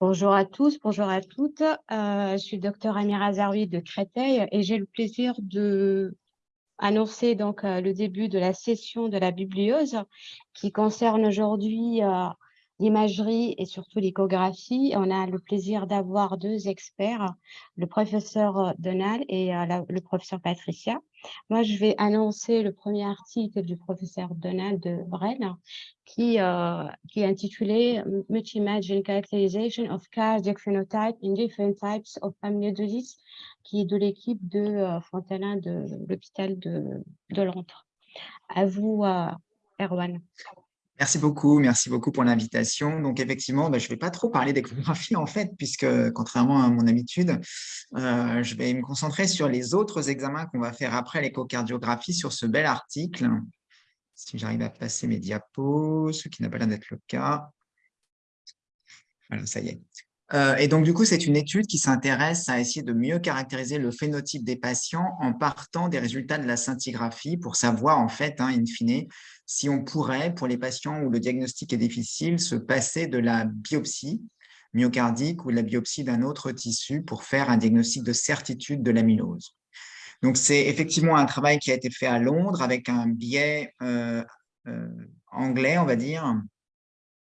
Bonjour à tous, bonjour à toutes. Euh, je suis docteur Amira Zaroui de Créteil et j'ai le plaisir de annoncer donc euh, le début de la session de la bibliose qui concerne aujourd'hui euh, l'imagerie et surtout l'échographie. On a le plaisir d'avoir deux experts, le professeur Donald et euh, le professeur Patricia. Moi, je vais annoncer le premier article du professeur Donald de qui, euh, qui est intitulé Multi-Imaging Characterization of Cardiac Phenotype in Different Types of Amyloidosis, qui est de l'équipe de euh, Fontanin de l'hôpital de, de Londres. À vous, Erwan. Merci beaucoup, merci beaucoup pour l'invitation. Donc effectivement, bah, je ne vais pas trop parler d'échographie en fait, puisque contrairement à mon habitude, euh, je vais me concentrer sur les autres examens qu'on va faire après l'échocardiographie sur ce bel article. Si j'arrive à passer mes diapos, ce qui n'a pas l'air d'être le cas. Voilà, ça y est. Euh, et donc, du coup, c'est une étude qui s'intéresse à essayer de mieux caractériser le phénotype des patients en partant des résultats de la scintigraphie pour savoir, en fait, hein, in fine, si on pourrait, pour les patients où le diagnostic est difficile, se passer de la biopsie myocardique ou de la biopsie d'un autre tissu pour faire un diagnostic de certitude de l'amylose. Donc, c'est effectivement un travail qui a été fait à Londres avec un biais euh, euh, anglais, on va dire,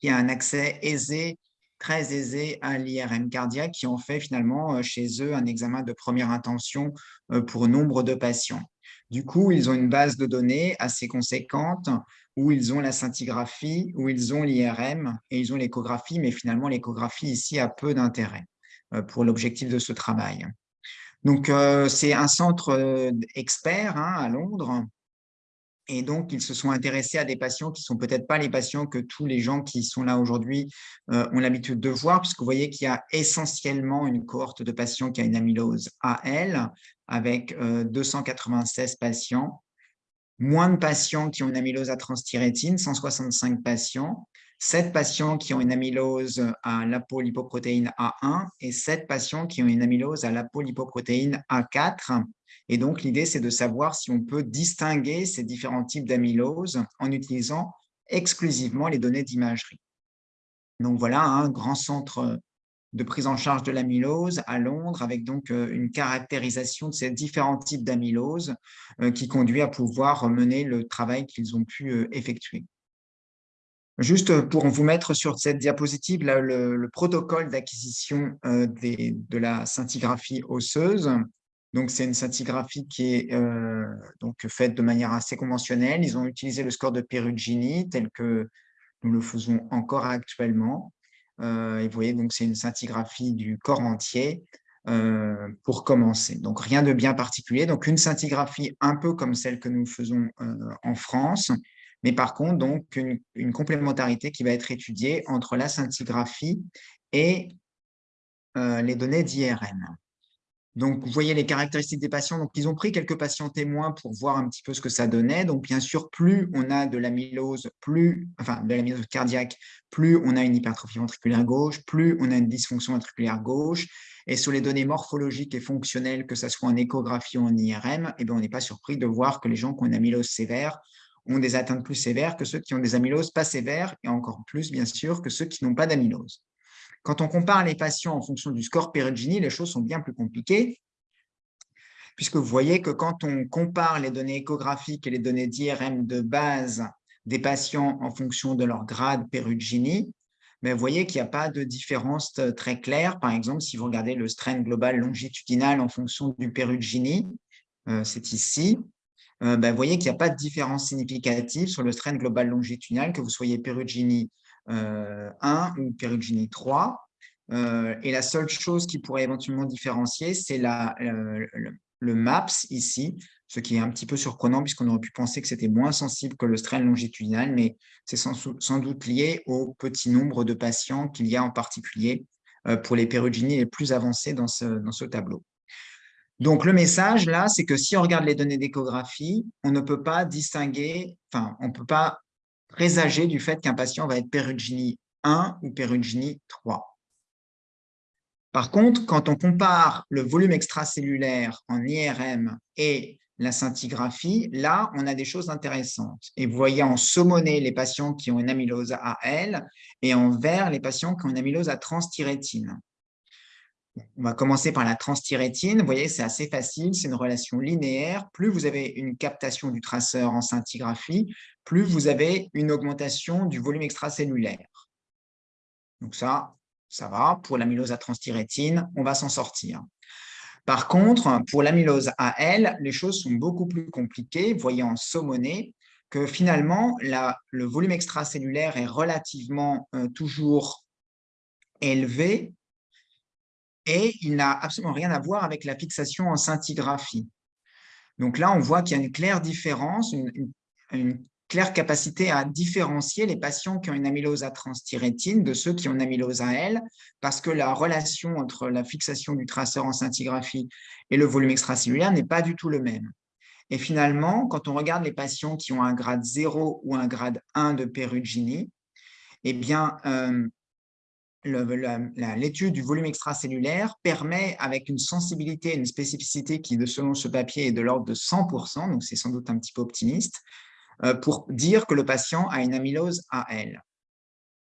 qui a un accès aisé très aisé à l'IRM cardiaque qui ont fait finalement euh, chez eux un examen de première intention euh, pour nombre de patients. Du coup, ils ont une base de données assez conséquente où ils ont la scintigraphie, où ils ont l'IRM et ils ont l'échographie, mais finalement l'échographie ici a peu d'intérêt euh, pour l'objectif de ce travail. Donc, c'est un centre expert hein, à Londres et donc, ils se sont intéressés à des patients qui ne sont peut-être pas les patients que tous les gens qui sont là aujourd'hui euh, ont l'habitude de voir, puisque vous voyez qu'il y a essentiellement une cohorte de patients qui a une amylose AL, avec 296 euh, patients, moins de patients qui ont une amylose à transthyrétine, 165 patients, 7 patients qui ont une amylose à l'apolipoprotéine A1 et 7 patients qui ont une amylose à l'apolipoprotéine A4, et donc, l'idée, c'est de savoir si on peut distinguer ces différents types d'amylose en utilisant exclusivement les données d'imagerie. Donc voilà, un grand centre de prise en charge de l'amylose à Londres, avec donc euh, une caractérisation de ces différents types d'amylose euh, qui conduit à pouvoir mener le travail qu'ils ont pu euh, effectuer. Juste pour vous mettre sur cette diapositive le, protocole d'acquisition de la scintigraphie osseuse. Donc, c'est une scintigraphie qui est euh, donc faite de manière assez conventionnelle. Ils ont utilisé le score de Perugini tel que nous le faisons encore actuellement. Euh, et vous voyez, donc c'est une scintigraphie du corps entier euh, pour commencer. Donc, rien de bien particulier. Donc, une scintigraphie un peu comme celle que nous faisons en France, mais par contre, donc une, complémentarité qui va être étudiée entre la scintigraphie et les données d'IRM. Donc, vous voyez les caractéristiques des patients. Donc, ils ont pris quelques patients témoins pour voir un petit peu ce que ça donnait. Donc, bien sûr, plus on a de l'amylose, plus, enfin, de l'amylose cardiaque, plus on a une hypertrophie ventriculaire gauche, plus on a une dysfonction ventriculaire gauche. Et sur les données morphologiques et fonctionnelles, que ce soit en échographie ou en IRM, eh bien, on n'est pas surpris de voir que les gens qui ont une amylose sévère ont des atteintes plus sévères que ceux qui ont des amyloses pas sévères, et encore plus, bien sûr, que ceux qui n'ont pas d'amylose. Quand on compare les patients en fonction du score Perugini, les choses sont bien plus compliquées, puisque vous voyez que quand on compare les données échographiques et les données d'IRM de base des patients en fonction de leur grade Perugini, mais vous voyez qu'il n'y a pas de différence très claire. Par exemple, si vous regardez le strain global longitudinal en fonction du Perugini, euh, c'est ici, euh, ben, vous voyez qu'il n'y a pas de différence significative sur le strain global longitudinal, que vous soyez Perugini 1 euh, ou Perugini 3. Euh, et la seule chose qui pourrait éventuellement différencier, c'est le, le, MAPS ici, ce qui est un petit peu surprenant puisqu'on aurait pu penser que c'était moins sensible que le strain longitudinal, mais c'est sans, doute lié au petit nombre de patients qu'il y a en particulier pour les péruginies les plus avancés dans ce, dans ce tableau. Donc, le message, là, c'est que si on regarde les données d'échographie, on ne peut pas distinguer, enfin, on ne peut pas présager du fait qu'un patient va être Perugini 1 ou Perugini 3. Par contre, quand on compare le volume extracellulaire en IRM et la scintigraphie, là, on a des choses intéressantes. Et vous voyez en saumoné les patients qui ont une amylose AL et en vert les patients qui ont une amylose à transthyrétine. On va commencer par la transthyrétine. Vous voyez, c'est assez facile, c'est une relation linéaire. Plus vous avez une captation du traceur en scintigraphie, plus vous avez une augmentation du volume extracellulaire. Donc ça, ça va. Pour l'amylose à transthyrétine, on va s'en sortir. Par contre, pour l'amylose AL, les choses sont beaucoup plus compliquées. Vous voyez en saumoné que finalement, le volume extracellulaire est relativement euh, toujours élevé et il n'a absolument rien à voir avec la fixation en scintigraphie. Donc là, on voit qu'il y a une claire différence, une claire capacité à différencier les patients qui ont une amylose à transthyrétine de ceux qui ont une amylose à L, parce que la relation entre la fixation du traceur en scintigraphie et le volume extracellulaire n'est pas du tout le même. Et finalement, quand on regarde les patients qui ont un grade 0 ou un grade 1 de Perugini, eh bien, euh, l'étude du volume extracellulaire permet, avec une sensibilité et une spécificité qui, selon ce papier, est de l'ordre de 100%, donc c'est sans doute un petit peu optimiste, euh, pour dire que le patient a une amylose AL.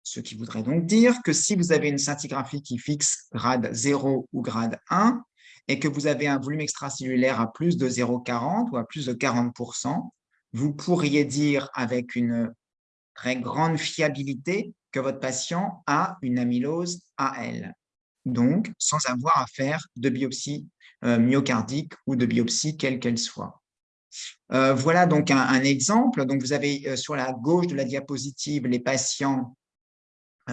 Ce qui voudrait donc dire que si vous avez une scintigraphie qui fixe grade 0 ou grade 1, et que vous avez un volume extracellulaire à plus de 0,40 ou à plus de 40%, vous pourriez dire avec une très grande fiabilité que votre patient a une amylose AL, donc sans avoir à faire de biopsie euh, myocardique ou de biopsie quelle qu'elle soit. Euh, voilà donc un, exemple. Donc, vous avez euh, sur la gauche de la diapositive les patients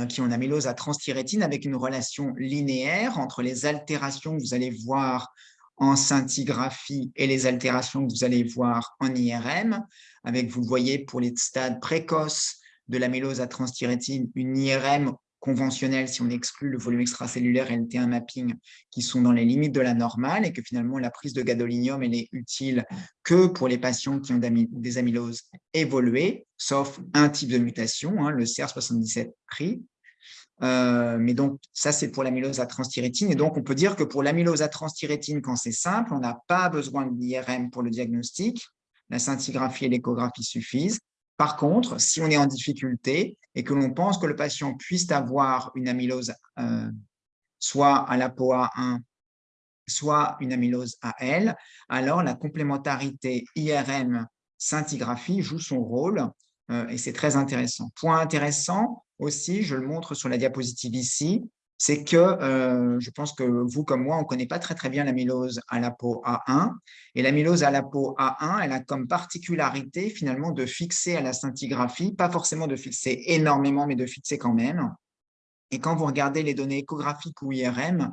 qui ont une amylose à transthyrétine avec une relation linéaire entre les altérations que vous allez voir en scintigraphie et les altérations que vous allez voir en IRM, avec, vous voyez, pour les stades précoces de l'amylose à transthyrétine, une IRM conventionnels, si on exclut le volume extracellulaire et le T1 mapping, qui sont dans les limites de la normale, et que finalement la prise de gadolinium elle est utile que pour les patients qui ont des amyloses évoluées, sauf un type de mutation, hein, le CR77 PRI. Euh, mais donc, ça, c'est pour l'amylose à transthyrétine. Et donc, on peut dire que pour l'amylose à transthyrétine, quand c'est simple, on n'a pas besoin de l'IRM pour le diagnostic. La scintigraphie et l'échographie suffisent. Par contre, si on est en difficulté et que l'on pense que le patient puisse avoir une amylose euh, soit à l'APOA1, soit une amylose AL, alors la complémentarité IRM scintigraphie joue son rôle euh, et c'est très intéressant. Point intéressant aussi, je le montre sur la diapositive ici, c'est que euh, je pense que vous comme moi, on ne connaît pas très très bien l'amylose à la peau A1. Et l'amylose à la peau A1, elle a comme particularité finalement de fixer à la scintigraphie, pas forcément de fixer énormément, mais de fixer quand même. Et quand vous regardez les données échographiques ou IRM,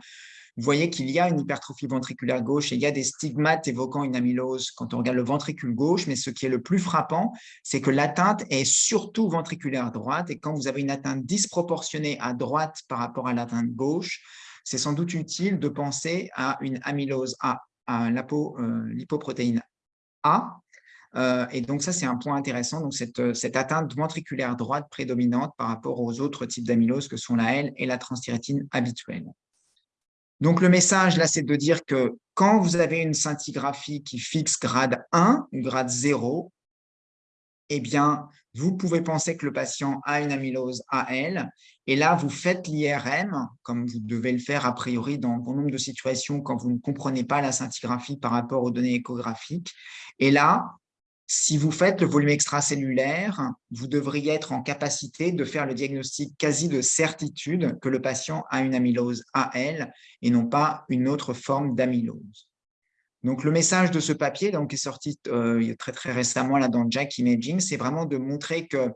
vous voyez qu'il y a une hypertrophie ventriculaire gauche et il y a des stigmates évoquant une amylose quand on regarde le ventricule gauche, mais ce qui est le plus frappant, c'est que l'atteinte est surtout ventriculaire droite. Et quand vous avez une atteinte disproportionnée à droite par rapport à l'atteinte gauche, c'est sans doute utile de penser à une amylose à, à euh, lipoprotéine A, et donc, ça, c'est un point intéressant. Donc, cette, cette, atteinte ventriculaire droite prédominante par rapport aux autres types d'amylose que sont la L et la transthyrétine habituelle. Donc, le message, là, c'est de dire que quand vous avez une scintigraphie qui fixe grade 1 ou grade 0, eh bien, vous pouvez penser que le patient a une amylose AL. Et là, vous faites l'IRM, comme vous devez le faire a priori dans bon nombre de situations quand vous ne comprenez pas la scintigraphie par rapport aux données échographiques. Et là, si vous faites le volume extracellulaire, vous devriez être en capacité de faire le diagnostic quasi de certitude que le patient a une amylose AL et non pas une autre forme d'amylose. Donc, le message de ce papier donc, qui est sorti euh, très, très récemment là, dans Jack Imaging, c'est vraiment de montrer qu'il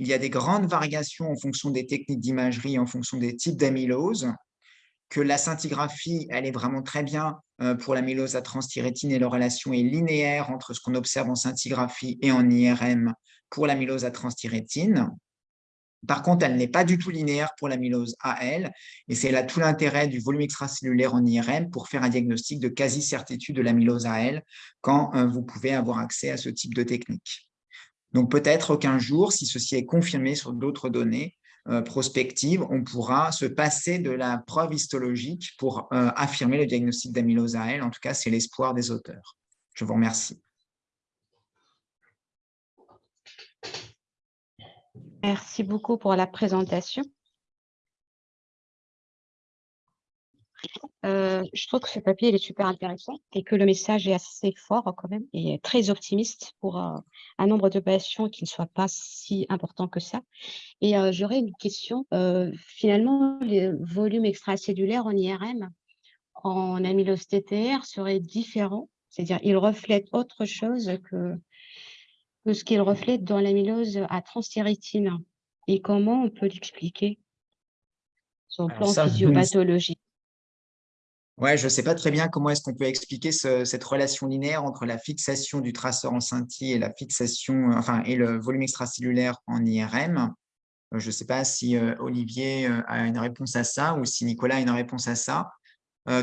y a des grandes variations en fonction des techniques d'imagerie, en fonction des types d'amylose, que la scintigraphie, elle est vraiment très bien euh, pour l'amylose à transthyrétine et la relation est linéaire entre ce qu'on observe en scintigraphie et en IRM pour l'amylose à transthyrétine. Par contre, elle n'est pas du tout linéaire pour l'amylose AL, et c'est là tout l'intérêt du volume extracellulaire en IRM pour faire un diagnostic de quasi-certitude de l'amylose AL quand euh, vous pouvez avoir accès à ce type de technique. Donc peut-être qu'un jour, si ceci est confirmé sur d'autres données, euh, prospective, on pourra se passer de la preuve histologique pour euh, affirmer le diagnostic d'amylose AL. En tout cas, c'est l'espoir des auteurs. Je vous remercie. Merci beaucoup pour la présentation. Euh, je trouve que ce papier il est super intéressant et que le message est assez fort quand même et très optimiste pour euh, un nombre de patients qui ne soit pas si important que ça. Et euh, j'aurais une question. finalement, les volumes extracellulaires en IRM en amylose TTR seraient différents, c'est-à-dire ils reflètent autre chose que, que ce qu'ils reflètent dans l'amylose à transthyrétine. Et comment on peut l'expliquer? Sur le plan physiopathologique Ouais, je ne sais pas très bien comment est-ce qu'on peut expliquer cette relation linéaire entre la fixation du traceur en scintille et la fixation, enfin, et le volume extracellulaire en IRM. Euh, je ne sais pas si euh, Olivier euh, a une réponse à ça ou si Nicolas a une réponse à ça.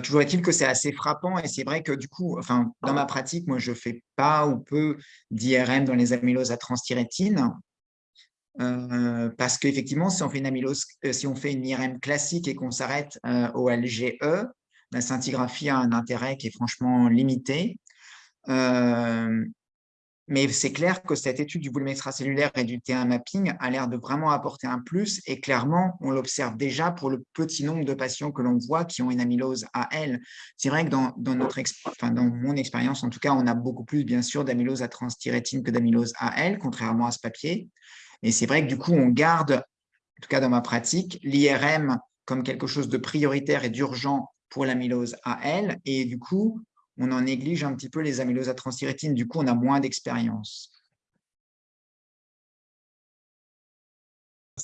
toujours est-il que c'est assez frappant et c'est vrai que du coup, enfin, dans ma pratique, moi, je ne fais pas ou peu d'IRM dans les amyloses à transthyrétine. parce qu'effectivement, si on si on fait une IRM classique et qu'on s'arrête au LGE, la scintigraphie a un intérêt qui est franchement limité. Euh, mais c'est clair que cette étude du volume extracellulaire et du T1 mapping a l'air de vraiment apporter un plus et clairement, on l'observe déjà pour le petit nombre de patients que l'on voit qui ont une amylose AL. C'est vrai que dans, notre mon expérience, en tout cas, on a beaucoup plus, bien sûr, d'amylose à transthyrétine que d'amylose AL, contrairement à ce papier. Et c'est vrai que du coup, on garde, en tout cas dans ma pratique, l'IRM comme quelque chose de prioritaire et d'urgent pour l'amylose AL, et du coup, on en néglige un petit peu les amyloses à transthyrétine, du coup, on a moins d'expérience.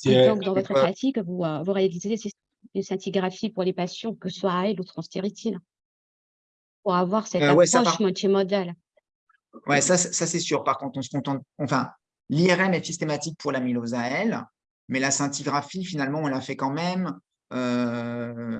Donc, dans votre pratique, vous, euh, vous réalisez une scintigraphie pour les patients, que ce soit AL ou transthyrétine, pour avoir cette euh, approche multimodale. Oui, ça, ça c'est sûr. Par contre, on se contente. Enfin, l'IRM est systématique pour l'amylose AL, mais la scintigraphie, finalement, on la fait quand même euh,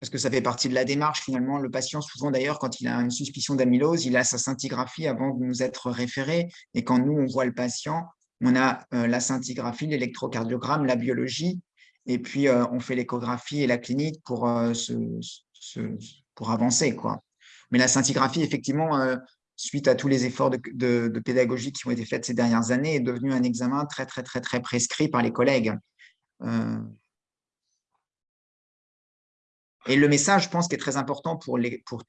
parce que ça fait partie de la démarche finalement. Le patient, souvent d'ailleurs, quand il a une suspicion d'amylose, il a sa scintigraphie avant de nous être référé. Et quand nous, on voit le patient, on a euh, la scintigraphie, l'électrocardiogramme, la biologie, et puis euh, on fait l'échographie et la clinique pour, euh, avancer. Quoi. Mais la scintigraphie, effectivement, suite à tous les efforts de, de, pédagogie qui ont été faits ces dernières années, est devenu un examen très, très, très, très prescrit par les collègues. Et le message, je pense, qui est très important pour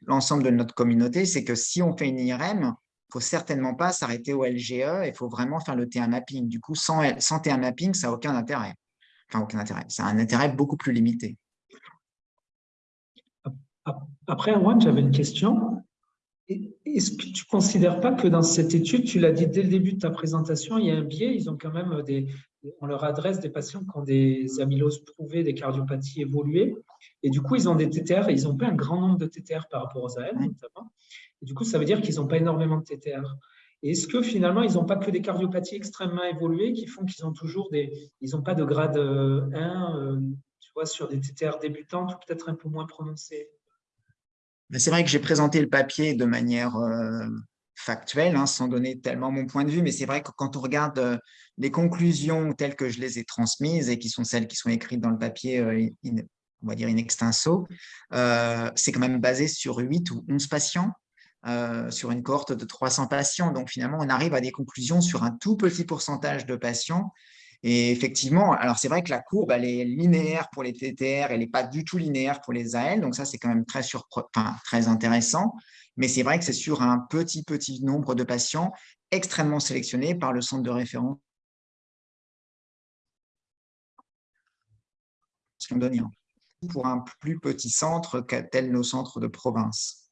l'ensemble de notre communauté, c'est que si on fait une IRM, il ne faut certainement pas s'arrêter au LGE, il faut vraiment faire le T1 mapping. Du coup, sans, sans T1 mapping, ça n'a aucun intérêt. Enfin, aucun intérêt. Ça a un intérêt beaucoup plus limité. Après, Juan, j'avais une question. Est-ce que tu ne considères pas que dans cette étude, tu l'as dit dès le début de ta présentation, il y a un biais, ils ont quand même des, on leur adresse des patients qui ont des amyloses prouvées, des cardiopathies évoluées, et du coup, ils ont des TTR, et ils n'ont pas un grand nombre de TTR par rapport aux AL, notamment. Et du coup, ça veut dire qu'ils n'ont pas énormément de TTR. Est-ce que finalement, ils n'ont pas que des cardiopathies extrêmement évoluées qui font qu'ils ont toujours des... Ils n'ont pas de grade 1, euh, euh, tu vois, sur des TTR débutantes ou peut-être un peu moins prononcées c'est vrai que j'ai présenté le papier de manière euh, factuelle, hein, sans donner tellement mon point de vue, mais c'est vrai que quand on regarde euh, les conclusions telles que je les ai transmises et qui sont celles qui sont écrites dans le papier, euh, on va dire in extenso, c'est quand même basé sur 8 ou 11 patients, sur une cohorte de 300 patients. Donc finalement, on arrive à des conclusions sur un tout petit pourcentage de patients et effectivement, alors c'est vrai que la courbe, elle est linéaire pour les TTR, elle n'est pas du tout linéaire pour les AL, donc ça, c'est quand même très, très intéressant. Mais c'est vrai que c'est sur un petit, petit nombre de patients extrêmement sélectionnés par le centre de référence pour un plus petit centre tel nos centres de province.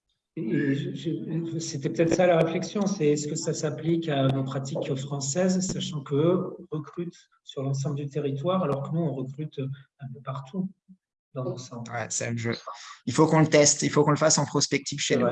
C'était peut-être ça la réflexion, c'est est-ce que ça s'applique à nos pratiques françaises, sachant qu'eux recrutent sur l'ensemble du territoire, alors que nous, on recrute un peu partout dans nos centres. Ouais, jeu. Il faut qu'on le teste, il faut qu'on le fasse en prospective chez nous.